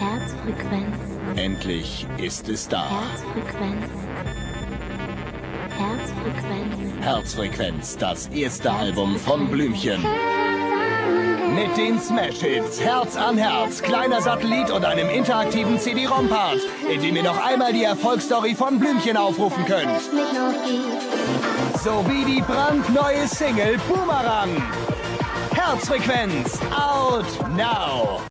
Herzfrequenz, Endlich ist es da. Herzfrequenz, Herzfrequenz. Herzfrequenz, das erste Album von Blümchen. Mit den Smash-Hits Herz an Herz, kleiner Satellit und einem interaktiven CD-ROM-Part, in dem ihr noch einmal die Erfolgsstory von Blümchen aufrufen könnt. Sowie die brandneue Single Boomerang. Herzfrequenz, out now!